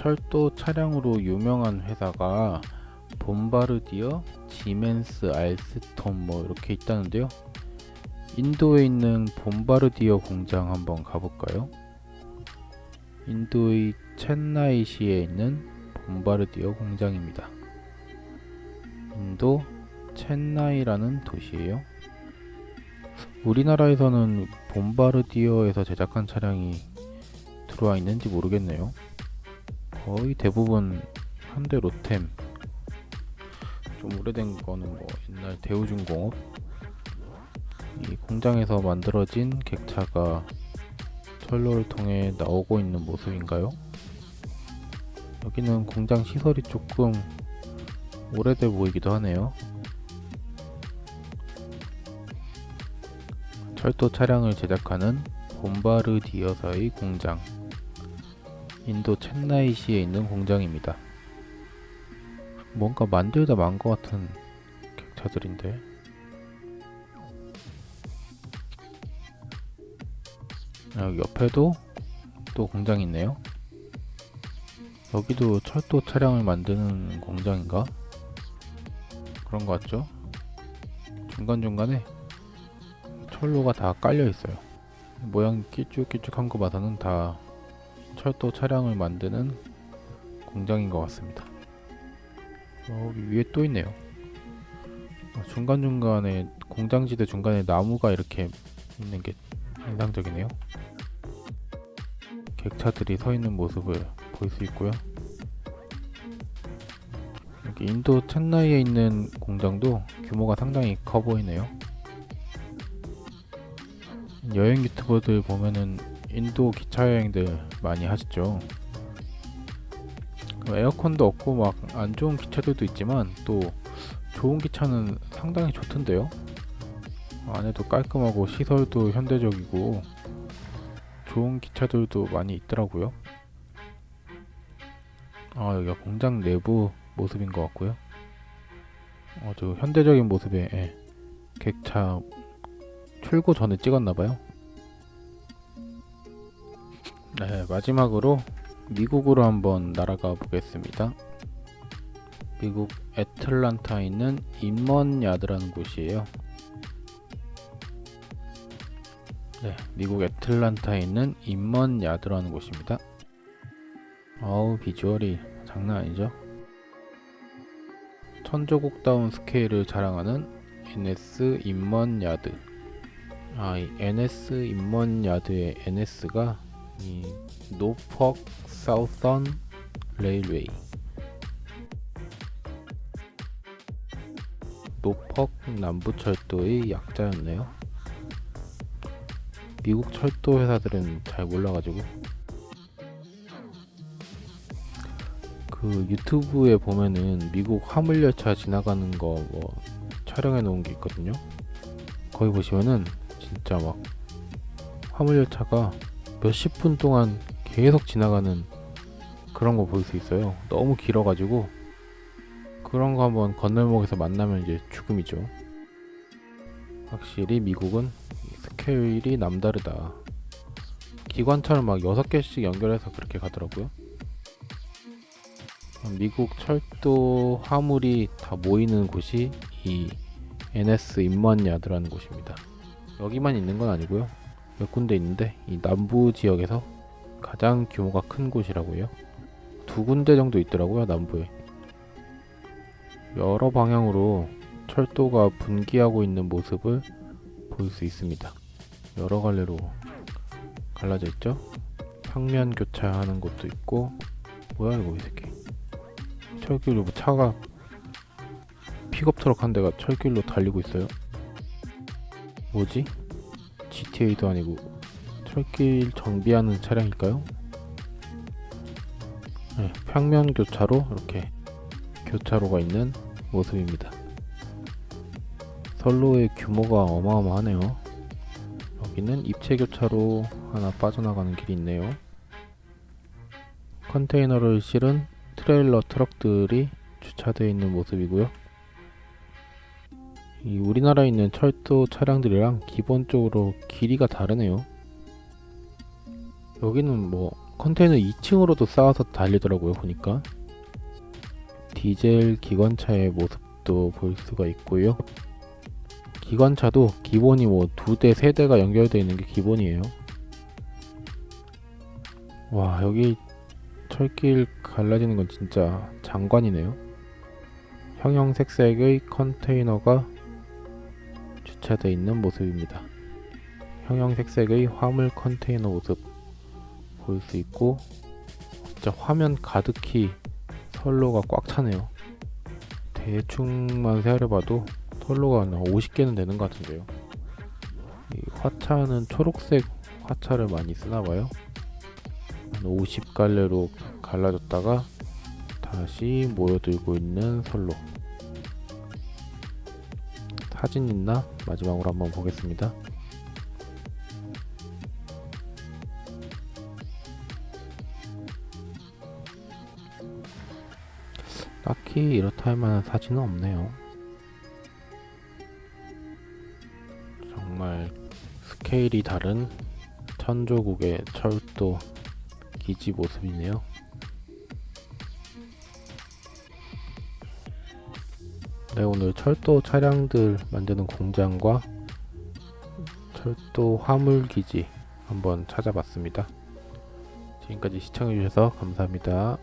철도 차량으로 유명한 회사가 봄바르디어, 지멘스, 알스톰 뭐 이렇게 있다는데요. 인도에 있는 봄바르디어 공장 한번 가볼까요? 인도의 첸나이시에 있는 봄바르디어 공장입니다. 인도 첸나이라는 도시예요. 우리나라에서는 봄바르디어에서 제작한 차량이 들어와 있는지 모르겠네요. 거의 대부분 현대 로템 좀 오래된 거는 뭐 옛날 대우중공업 이 공장에서 만들어진 객차가 철로를 통해 나오고 있는 모습인가요? 여기는 공장 시설이 조금 오래돼 보이기도 하네요. 철도 차량을 제작하는 봄바르디어사의 공장 인도 첸나이시에 있는 공장입니다. 뭔가 만들다 만 것 같은 객차들인데 아, 여기 옆에도 또 공장이 있네요. 여기도 철도 차량을 만드는 공장인가? 그런 것 같죠? 중간중간에 철로가 다 깔려 있어요. 모양 끼쭉끼쭉한 거 봐서는 다 철도 차량을 만드는 공장인 것 같습니다. 여기 위에 또 있네요. 어, 중간중간에 공장지대 중간에 나무가 이렇게 있는 게 인상적이네요. 객차들이 서 있는 모습을 볼 수 있고요. 여기 인도 첸나이에 있는 공장도 규모가 상당히 커 보이네요. 여행 유튜버들 보면은 인도 기차 여행들 많이 하시죠. 그 에어컨도 없고 막 안 좋은 기차들도 있지만 또 좋은 기차는 상당히 좋던데요. 안에도 깔끔하고 시설도 현대적이고 좋은 기차들도 많이 있더라고요. 아 여기가 공장 내부 모습인 것 같고요. 아주 현대적인 모습의 예, 객차 출고 전에 찍었나봐요. 네, 마지막으로 미국으로 한번 날아가 보겠습니다. 미국 애틀란타에 있는 인먼 야드라는 곳이에요. 네, 미국 애틀란타에 있는 인먼 야드라는 곳입니다. 어우, 비주얼이 장난 아니죠? 천조국다운 스케일을 자랑하는 NS 인먼 야드. 아, 이 NS 인먼 야드의 NS가 이 Norfolk Southern Railway 노퍽 남부철도의 약자였네요. 미국 철도 회사들은 잘 몰라가지고 그 유튜브에 보면은 미국 화물열차 지나가는 거 뭐 촬영해 놓은 게 있거든요. 거기 보시면은 진짜 막 화물열차가 몇십 분 동안 계속 지나가는 그런 거 볼 수 있어요. 너무 길어가지고 그런 거 한번 건널목에서 만나면 이제 죽음이죠. 확실히 미국은 스케일이 남다르다. 기관차를 막 6개씩 연결해서 그렇게 가더라고요. 미국 철도 화물이 다 모이는 곳이 이 NS 인먼 야드라는 곳입니다. 여기만 있는 건 아니고요. 몇 군데 있는데 이 남부 지역에서 가장 규모가 큰 곳이라고요. 두 군데 정도 있더라고요, 남부에. 여러 방향으로 철도가 분기하고 있는 모습을 볼 수 있습니다. 여러 갈래로 갈라져 있죠? 평면 교차하는 곳도 있고 뭐야 이거 이 새끼 철길로 뭐 차가 픽업 트럭 한 대가 철길로 달리고 있어요 뭐지? GTA도 아니고 철길 정비하는 차량일까요? 네, 평면 교차로 이렇게 교차로가 있는 모습입니다. 선로의 규모가 어마어마하네요. 여기는 입체 교차로 하나 빠져나가는 길이 있네요. 컨테이너를 실은 트레일러 트럭들이 주차되어 있는 모습이고요. 이 우리나라에 있는 철도 차량들이랑 기본적으로 길이가 다르네요. 여기는 뭐 컨테이너 2층으로도 쌓아서 달리더라고요 보니까. 디젤 기관차의 모습도 볼 수가 있고요. 기관차도 기본이 뭐 두 대, 세 대가 연결되어 있는 게 기본이에요. 와 여기 철길 갈라지는 건 진짜 장관이네요. 형형색색의 컨테이너가 주차되어 있는 모습입니다. 형형색색의 화물 컨테이너 모습 볼 수 있고 진짜 화면 가득히 선로가 꽉 차네요. 대충만 세어려봐도 선로가 한 50개는 되는 것 같은데요. 이 화차는 초록색 화차를 많이 쓰나봐요. 한 50갈래로 갈라졌다가 다시 모여들고 있는 선로 사진 있나? 마지막으로 한번 보겠습니다 딱히 이렇다 할 만한 사진은 없네요. 정말 스케일이 다른 천조국의 철도 기지 모습이네요. 네, 오늘 철도 차량들 만드는 공장과 철도 화물 기지 한번 찾아봤습니다. 지금까지 시청해주셔서 감사합니다.